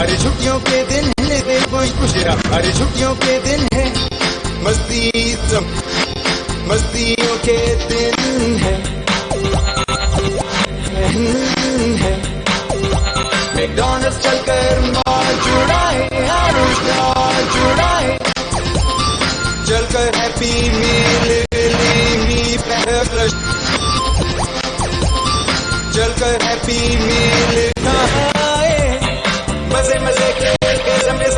अरे छुट्टियों के दिन है कोई कुछ अरे छुट्टियों के दिन है, मस्ती मस्तियों के दिन है। मैकडॉनल्ड्स चलकर मौज चलकर हैप्पी मील चलकर हैप्पी मील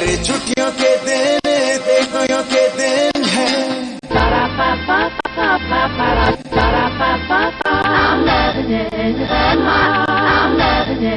अरे छुट्टियों के दिन देखोयों के दिन है I'm loving it, and my, I'm loving it.